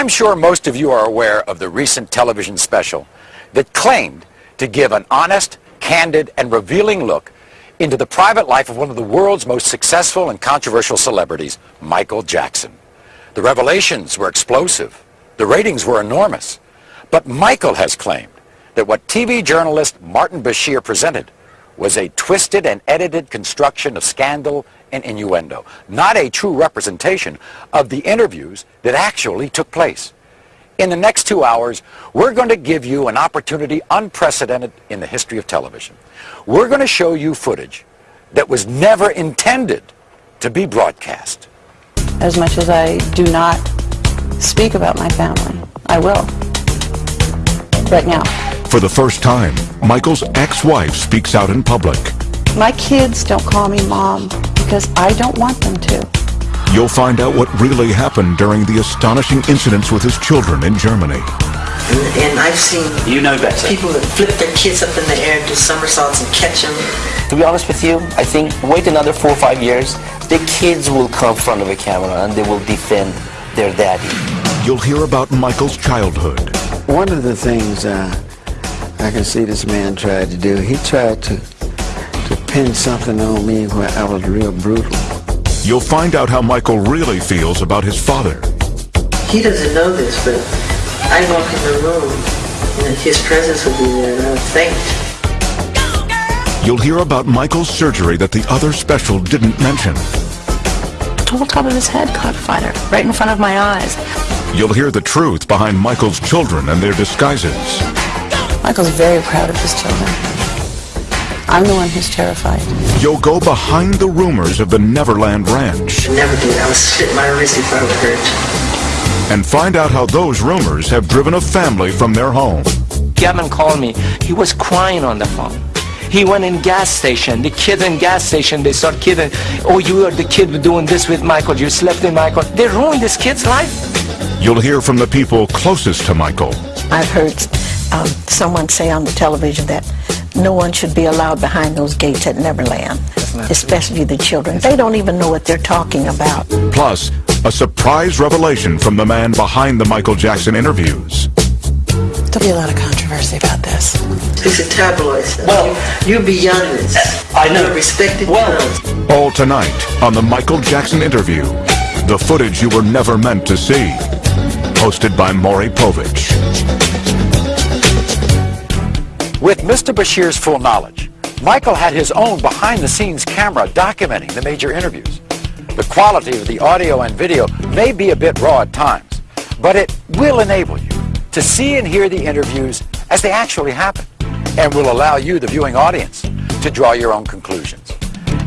I'm sure most of you are aware of the recent television special that claimed to give an honest, candid, and revealing look into the private life of one of the world's most successful and controversial celebrities, Michael Jackson. The revelations were explosive. The ratings were enormous. But Michael has claimed that what TV journalist Martin Bashir presented was a twisted and edited construction of scandal and innuendo, not a true representation of the interviews that actually took place. In the next two hours, we're going to give you an opportunity unprecedented in the history of television. We're going to show you footage that was never intended to be broadcast. As much as I do not speak about my family, I will. Right now. For the first time, Michael's ex-wife speaks out in public. My kids don't call me mom because I don't want them to. You'll find out what really happened during the astonishing incidents with his children in Germany. And, and I've seen you know better. people that flip their kids up in the air, do somersaults and catch them. To be honest with you, I think wait another four or five years, the kids will come in front of a camera and they will defend their daddy. You'll hear about Michael's childhood. One of the things uh, I can see this man tried to do, he tried to, to pin something on me where I was real brutal. You'll find out how Michael really feels about his father. He doesn't know this, but I walk in the room and his presence will be there and I would faint. You'll hear about Michael's surgery that the other special didn't mention. The whole top of his head caught fire, right in front of my eyes. You'll hear the truth behind Michael's children and their disguises. Michael's very proud of his children. I'm the one who's terrified. You'll go behind the rumors of the Neverland Ranch. Never did. I would slit my wrist if I were hurt. And find out how those rumors have driven a family from their home. Gavin called me. He was crying on the phone. He went in gas station. The kids in gas station, they start kidding. Oh, you are the kid doing this with Michael. You slept in Michael. They ruined this kid's life. You'll hear from the people closest to Michael. I've heard um, someone say on the television that no one should be allowed behind those gates at Neverland, especially the children. They don't even know what they're talking about. Plus, a surprise revelation from the man behind the Michael Jackson interviews. There'll be a lot of controversy about this. Piece of tabloid stuff. Well, you, are beyond this. I know. You're respected Well, journalist. All tonight on the Michael Jackson interview. The footage you were never meant to see. Hosted by Maury Povich. With Mr. Bashir's full knowledge, Michael had his own behind-the-scenes camera documenting the major interviews. The quality of the audio and video may be a bit raw at times, but it will enable you to see and hear the interviews as they actually happen, and will allow you, the viewing audience, to draw your own conclusions.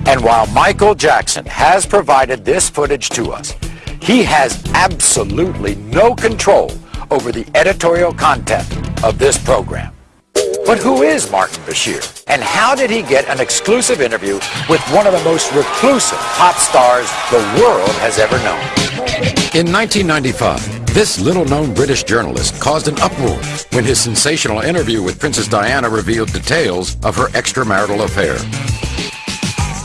And while Michael Jackson has provided this footage to us, he has absolutely no control over the editorial content of this program. But who is Martin Bashir? And how did he get an exclusive interview with one of the most reclusive pop stars the world has ever known? In 1995, this little-known British journalist caused an uproar when his sensational interview with Princess Diana revealed details of her extramarital affair.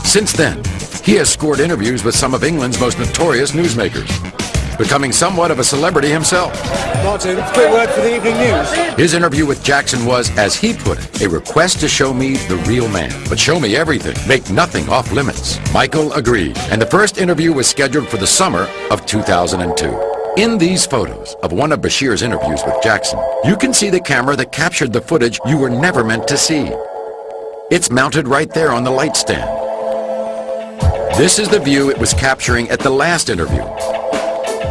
Since then, he has scored interviews with some of England's most notorious newsmakers, becoming somewhat of a celebrity himself. Martin, quick word for the evening news. His interview with Jackson was, as he put it, a request to show me the real man. But show me everything. Make nothing off limits. Michael agreed, and the first interview was scheduled for the summer of 2002. In these photos of one of Bashir's interviews with Jackson, you can see the camera that captured the footage you were never meant to see. It's mounted right there on the light stand. This is the view it was capturing at the last interview.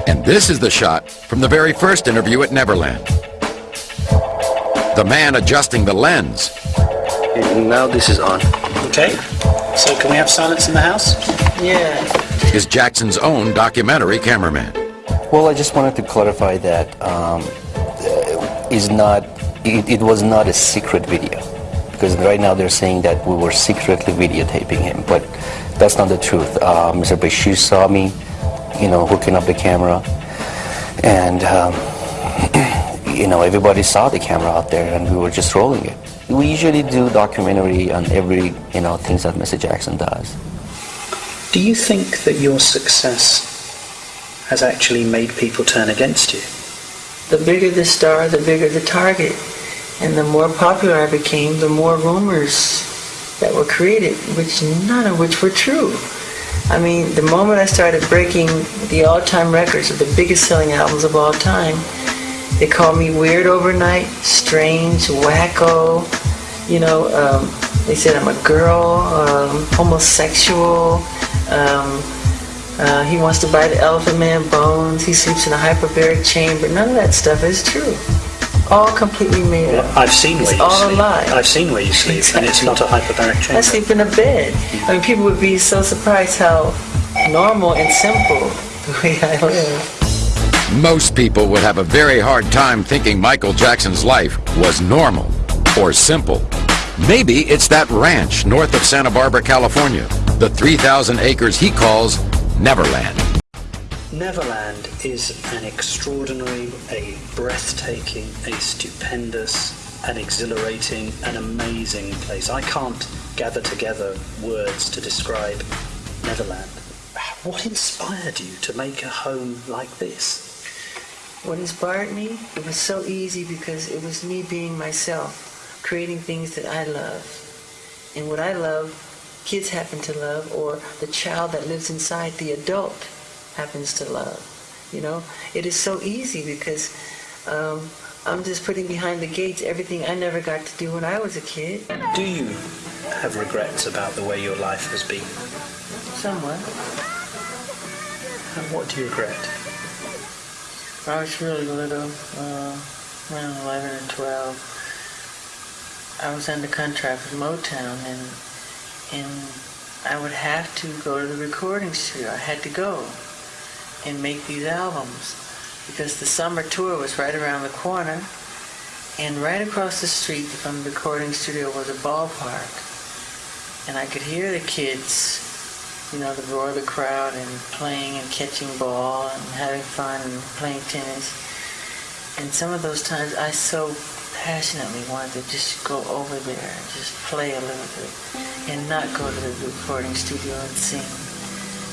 And this is the shot from the very first interview at Neverland. The man adjusting the lens now this is on. Okay. So can we have silence in the house? Yeah. is Jackson's own documentary cameraman. Well, I just wanted to clarify that um, uh, is not it, it was not a secret video because right now they're saying that we were secretly videotaping him, but that's not the truth. Uh, Mr. Bashir saw me, you know, hooking up the camera, and um, you know everybody saw the camera out there, and we were just rolling it. We usually do documentary on every you know things that Mr. Jackson does. Do you think that your success has actually made people turn against you? the bigger the star, the bigger the target. And the more popular I became, the more rumors that were created, which none of which were true. I mean, the moment I started breaking the all-time records of the biggest selling albums of all time, they called me weird overnight, strange, wacko. You know, um, they said I'm a girl, um, homosexual. Um, uh, he wants to buy the elephant man bones. He sleeps in a hyperbaric chamber. None of that stuff is true. All completely made up. I've seen where you all sleep. a lie. I've seen where you sleep, and it's not a hyperbaric I sleep in a bed. I mean, people would be so surprised how normal and simple the way I live. Most people would have a very hard time thinking Michael Jackson's life was normal or simple. Maybe it's that ranch north of Santa Barbara, California, the 3,000 acres he calls Neverland. Neverland is an extraordinary, a breathtaking, a stupendous, an exhilarating, an amazing place. I can't gather together words to describe Neverland. What inspired you to make a home like this? What inspired me? It was so easy because it was me being myself, creating things that I love. And what I love, kids happen to love, or the child that lives inside the adult happens to love. You know, it is so easy because um, I'm just putting behind the gates everything I never got to do when I was a kid. Do you have regrets about the way your life has been? Somewhat. And what do you regret? I was really little, uh, around 11 or 12. I was under contract with Motown, and and I would have to go to the recording studio. I had to go and make these albums because the summer tour was right around the corner, and right across the street from the recording studio was a ballpark, and I could hear the kids you know, the roar of the crowd and playing and catching ball and having fun and playing tennis. And some of those times I so passionately wanted to just go over there and just play a little bit and not go to the recording studio and sing.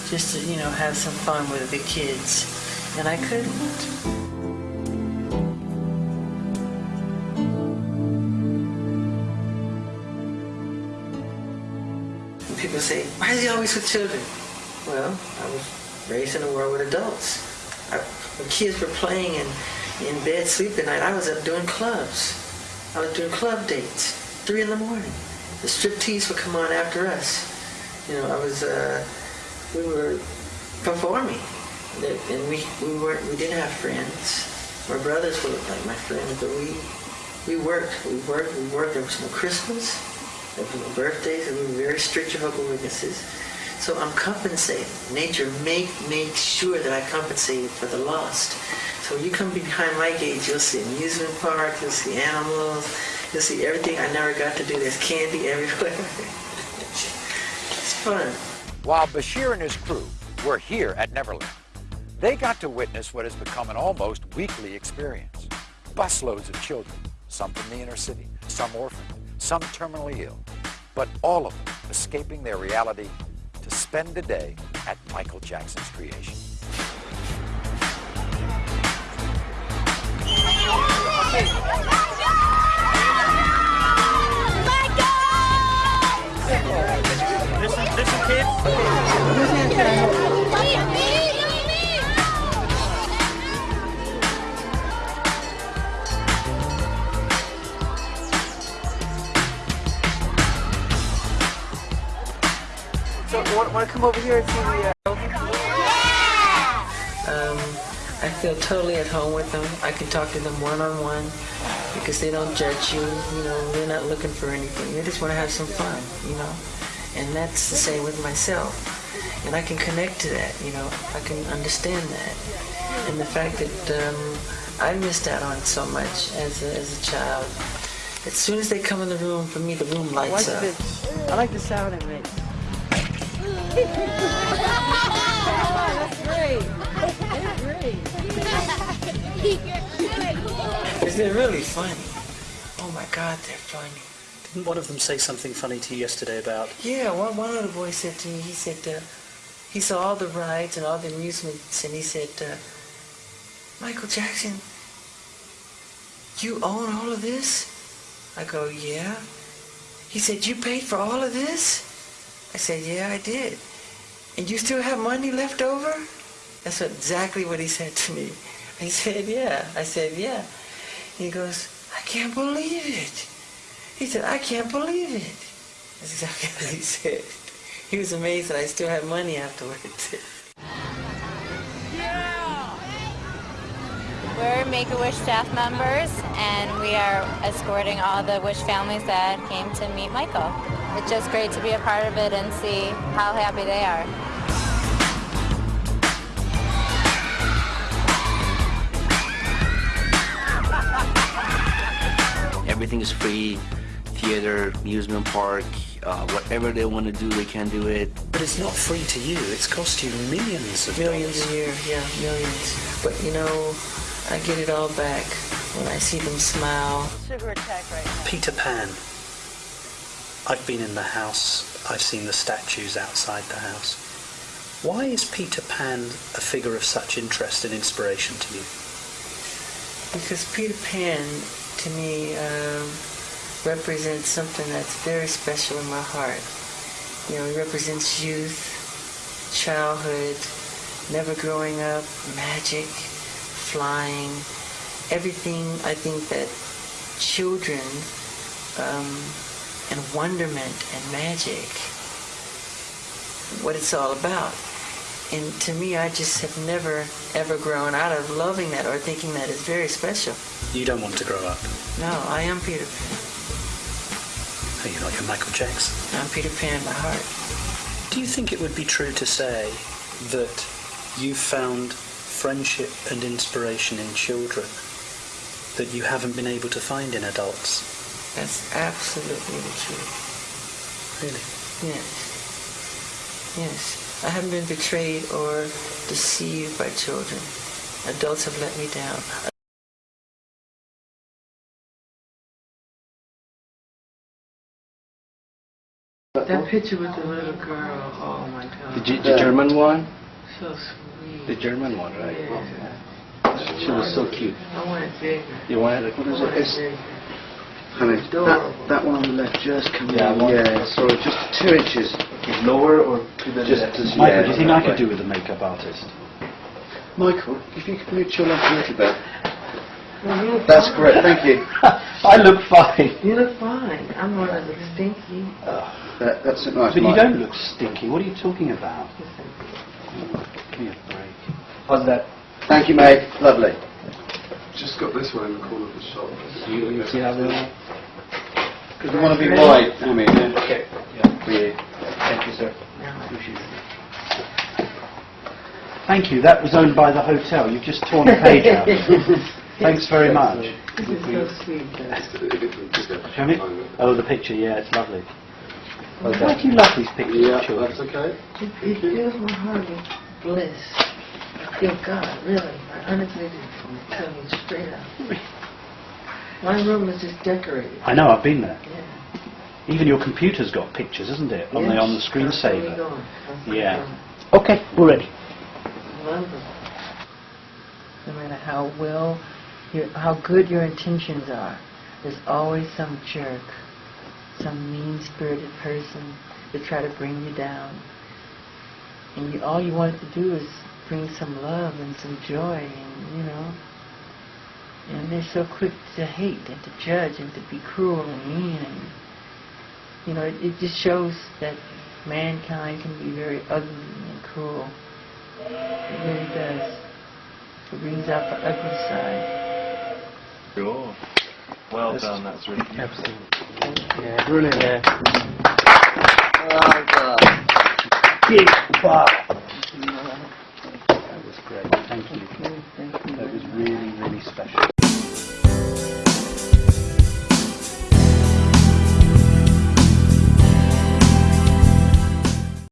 Just to, you know, have some fun with the kids. And I couldn't. People say, why is he always with children? Well, I was raised in a world with adults. I, when kids were playing in, in bed sleeping at night, I was up doing clubs. I was doing club dates, three in the morning. The striptease would come on after us. You know, I was, uh, we were performing. And we, we weren't, we didn't have friends. My brothers were like my friends, but we, we worked, we worked, we worked. There was no Christmas, there was no birthdays, and we were very strict Jehovah's Witnesses. So I'm compensating. Nature make make sure that I compensated for the lost. So when you come behind my gates, you'll see amusement park, you'll see animals, you'll see everything I never got to do. There's candy everywhere. it's fun. While Bashir and his crew were here at Neverland, they got to witness what has become an almost weekly experience. Busloads of children, some from the inner city, some orphaned, some terminally ill, but all of them escaping their reality to spend a day at Michael Jackson's creation. Listen, listen, kids. So want, want to come over here and see the uh, Um, I feel totally at home with them. I can talk to them one-on-one because they don't judge you. You know, they're not looking for anything. They just want to have some fun, you know. And that's the same with myself. And I can connect to that, you know. I can understand that. And the fact that um, I missed out on so much as a, as a child. As soon as they come in the room, for me, the room lights up. I like the sound it makes. They're really funny. Oh my God, they're funny. Didn't one of them say something funny to you yesterday about Yeah, one, one of the boys said to me, he said, uh, he saw all the rides and all the amusements, and he said, uh, Michael Jackson, you own all of this? I go, yeah. He said, you paid for all of this? I said, yeah, I did. And you still have money left over? That's exactly what he said to me. I said, yeah. I said, yeah. He goes, I can't believe it. He said, I can't believe it. That's exactly what he said. He was amazed that I still had money afterwards. We're Make-A-Wish staff members, and we are escorting all the Wish families that came to meet Michael. It's just great to be a part of it and see how happy they are. Everything is free, theater, amusement park, uh, whatever they want to do, they can do it. But it's not free to you. It's cost you millions of Millions dollars. a year, yeah, millions. But you know, I get it all back when I see them smile. Sugar attack right now. Peter Pan. I've been in the house. I've seen the statues outside the house. Why is Peter Pan a figure of such interest and inspiration to you? Because Peter Pan, to me, um, represents something that's very special in my heart. You know, it represents youth, childhood, never growing up, magic, flying, everything I think that children um, and wonderment and magic, what it's all about. And to me, I just have never, ever grown out of loving that or thinking that is very special. You don't want to grow up. No, I am Peter Pan. Oh, you're not your Michael Jackson. I'm Peter Pan by heart. Do you think it would be true to say that you found friendship and inspiration in children that you haven't been able to find in adults? That's absolutely the truth. Really? Yes. Yes. I haven't been betrayed or deceived by children. Adults have let me down. That picture with the little girl, oh my God. The, G- the German one? So sweet. The German one, right? Yeah. She was so cute. I want it bigger. You wanted it? What is I want it? it It's. Honey, that, that one on the left just come Yeah, in. Yeah, so just two inches. lower or to the Just left? Michael, yeah, do you think I could way. do with a makeup artist? Michael, if you could move to your left a little bit. Well, That's fine. great, thank you. I look fine. You look fine. I'm not of the stinky. That, that's it, nice. But you don't look stinky. What are you talking about? Give me a break. How's that? Thank you, mate. Lovely. Just got this one in the corner of the shop. You, you see how they are? Because we want to be wide, I mean. yeah. Okay. Yeah. For you. Thank you, sir. Appreciate. Thank you. That was owned by the hotel. You've just torn a page out. Thanks very much. This is so sweet. though. Show? Oh, the picture. Yeah, it's lovely. How's Why that? do you love these pictures Yeah, of children? that's okay. It, it fills my heart with bliss. I feel God, really. I honestly do. I'm telling you straight out. My room is just decorated. I know. I've been there. Yeah. Even your computer's got pictures, isn't it? On the Yes, on the that's where we screensaver. going. That's where we Yeah. going. Okay, we're ready. Love them. No matter how well, your, how good your intentions are, there's always some jerk, some mean-spirited person to try to bring you down. And you, all you want to do is bring some love and some joy, and you know. And they're so quick to hate and to judge and to be cruel and mean, and you know, it, it just shows that mankind can be very ugly and cruel. It really does. It brings out the ugly side. Sure. Well that's done, that's really Absolutely. Yeah, brilliant. Yeah. Oh, god. Big bar. That was great. Thank you. Thank you. That was really, really special.